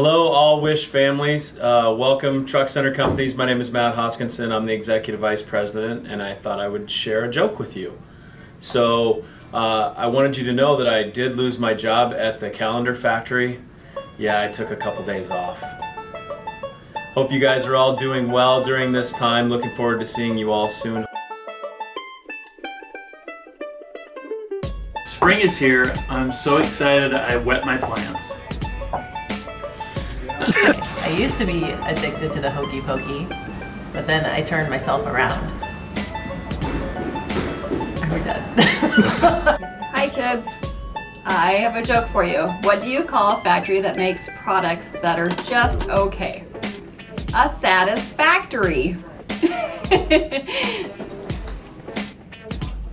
Hello, all Wish families. Uh, welcome, Truck Center Companies. My name is Matt Hoskinson. I'm the Executive Vice President, and I thought I would share a joke with you. So, uh, I wanted you to know that I did lose my job at the calendar factory. Yeah, I took a couple days off. Hope you guys are all doing well during this time. Looking forward to seeing you all soon. Spring is here. I'm so excited I wet my plants. I used to be addicted to the hokey pokey, but then I turned myself around. Are we done? Hi kids. I have a joke for you. What do you call a factory that makes products that are just okay? A satisfactory.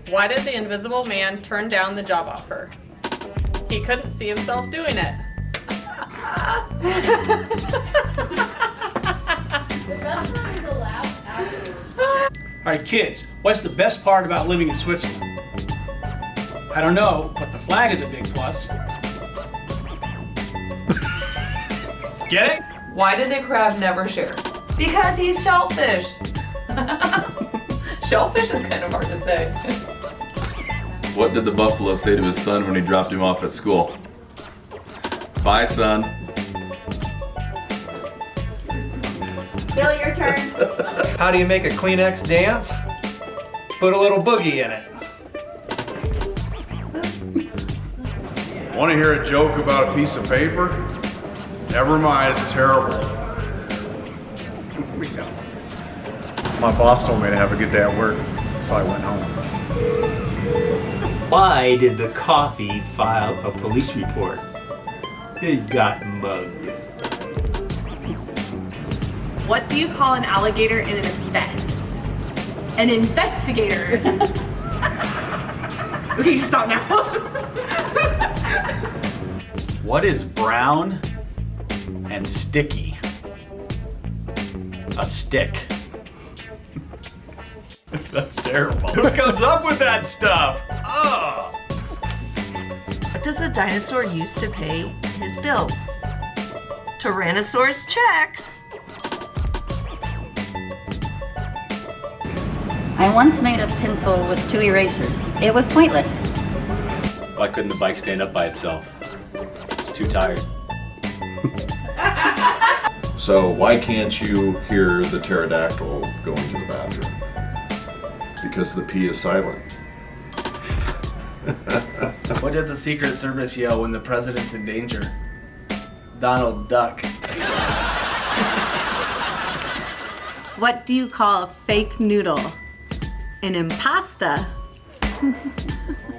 Why did the invisible man turn down the job offer? He couldn't see himself doing it. Alright kids, what's the best part about living in Switzerland? I don't know, but the flag is a big plus. Get it? Why did the crab never share? Because he's shellfish. shellfish is kind of hard to say. What did the buffalo say to his son when he dropped him off at school? Bye, son. Bill, your turn. How do you make a Kleenex dance? Put a little boogie in it. Want to hear a joke about a piece of paper? Never mind, it's terrible. My boss told me to have a good day at work, so I went home. Why did the coffee file a police report? It got mugged. What do you call an alligator in an invest? An investigator. okay, you stop now. What is brown and sticky? A stick. That's terrible. Who comes up with that stuff? Oh. What does a dinosaur use to pay his bills? Tyrannosaurus checks. I once made a pencil with two erasers. It was pointless. Why couldn't the bike stand up by itself? It's too tired. So why can't you hear the pterodactyl going to the bathroom? Because the P is silent. What does the Secret Service yell when the president's in danger? Donald Duck. What do you call a fake noodle? An impasta.